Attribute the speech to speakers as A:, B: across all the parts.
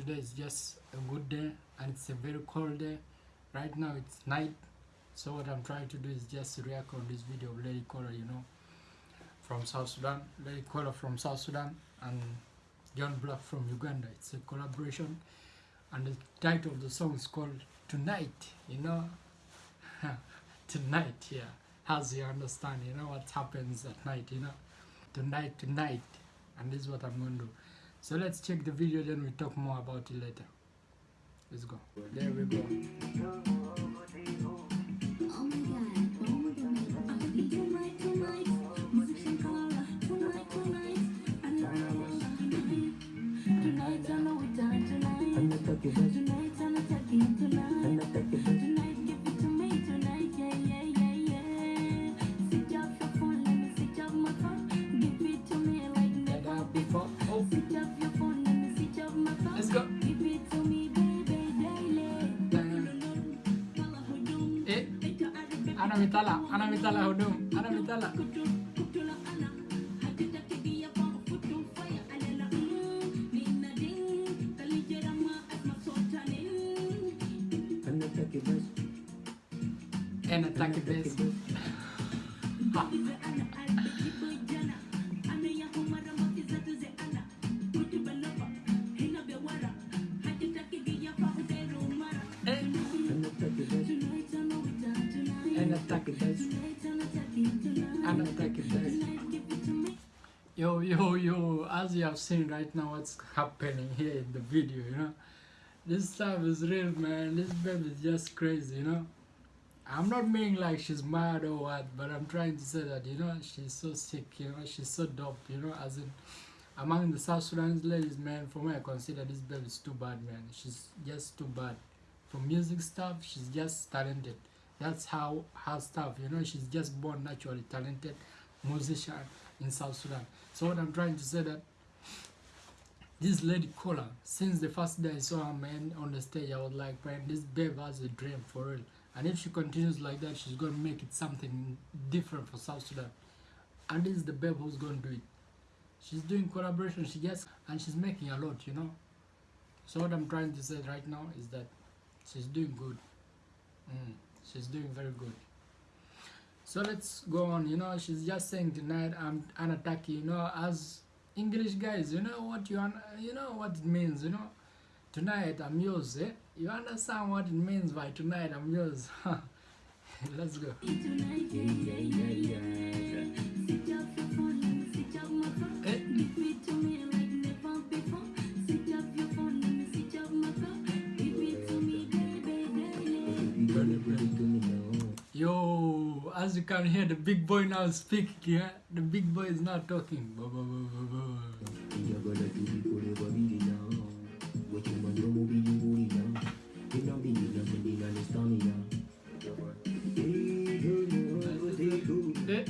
A: today is just a good day and it's a very cold day. Right now it's night so what i'm trying to do is just react on this video of lady Kola you know from south sudan. Lady Kola from south sudan and John Blaq from uganda. It's a collaboration and the title of the song is called tonight you know? Tonight yeah. As you understand you know what happens at night you know? Tonight tonight. And this is what i'm going to do so let's check the video then we talk more about it later let's go there we go
B: Oh oh tonight, tonight,
A: mitala ana mitala hudum ana mitala and attack it base and attack it base yo yo yo as you have seen right now what's happening here in the video you know. This stuff is real man. This baby is just crazy you know. I'm not meaning like she's mad or what but i'm trying to say that you know she's so sick you know. She's so dope you know as in among the south sudanese ladies man for me i consider this baby is too bad man. She's just too bad. For music stuff she's just talented that's how her stuff you know she's just born naturally talented musician in south sudan so what i'm trying to say that this lady Kola, since the first day I saw her man on the stage, I was like, man, this babe has a dream for real. And if she continues like that, she's gonna make it something different for South Sudan. And this is the babe who's gonna do it. She's doing collaboration, she just and she's making a lot, you know. So what I'm trying to say right now is that she's doing good. Mm, she's doing very good. So let's go on. You know, she's just saying tonight I'm an attack. You know, as English guys, you know what you you know what it means. You know, tonight I'm yours. Eh? You understand what it means by tonight I'm yours? let's go. As you can hear, the big boy now speaking. Yeah? The big boy is now talking. Eh?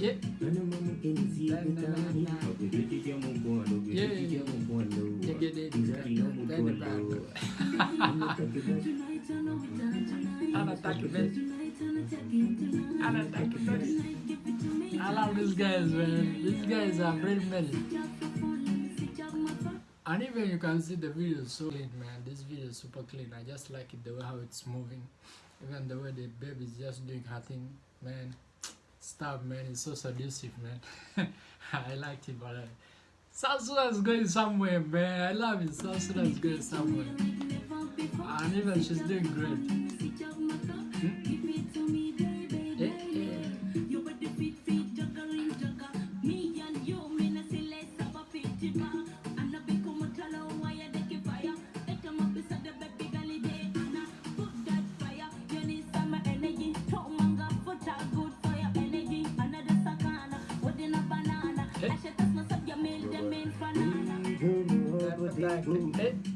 A: Yeah. Yeah. I love these guys, man. These guys are very many. And even you can see the video is so clean, man. This video is super clean. I just like it the way how it's moving. Even the way the baby is just doing her thing, man. Stuff, man. It's so seductive, man. I liked it, but uh, is going somewhere, man. I love it. Sudan is going somewhere. And even she's doing great. Eh, eh. Eh.
B: Give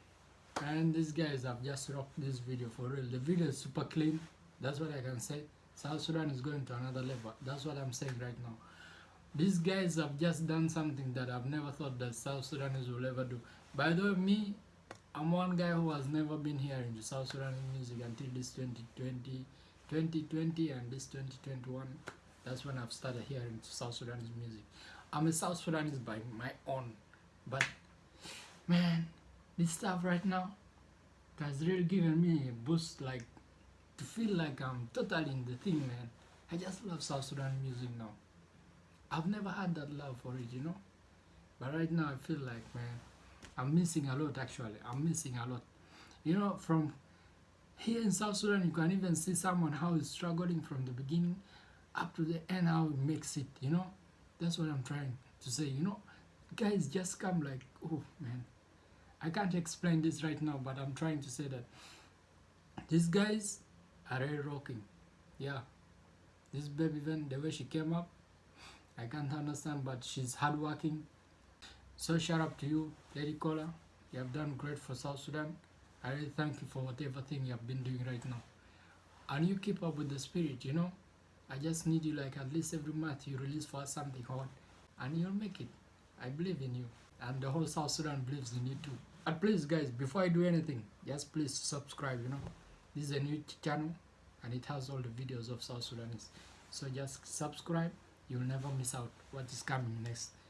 A: and these guys have just rocked this video for real. The video is super clean. That's what i can say. South sudan is going to another level. That's what i'm saying right now. These guys have just done something that i've never thought that south sudanese will ever do. By the way me i'm one guy who has never been here in the south sudan music until this 2020 2020 and this 2021 that's when i've started hearing south sudanese music. I'm a south sudanese by my own. But man this stuff right now. Has really given me a boost like to feel like i'm totally in the thing man. I just love south sudan music now. I've never had that love for it you know? But right now i feel like man i'm missing a lot actually. I'm missing a lot. You know from here in south sudan you can even see someone how he's struggling from the beginning up to the end how he makes it you know? That's what i'm trying to say you know? Guys just come like oh man i can't explain this right now but i'm trying to say that these guys are really rocking. Yeah. This baby then the way she came up i can't understand but she's hardworking. So shout out to you lady Kola. You have done great for south sudan. I really thank you for whatever thing you have been doing right now. And you keep up with the spirit you know? I just need you like at least every month you release for us something hot and you'll make it. I believe in you. And the whole South Sudan believes in you too. But please guys, before I do anything, just please subscribe, you know. This is a new channel and it has all the videos of South Sudanese. So just subscribe, you'll never miss out what is coming next.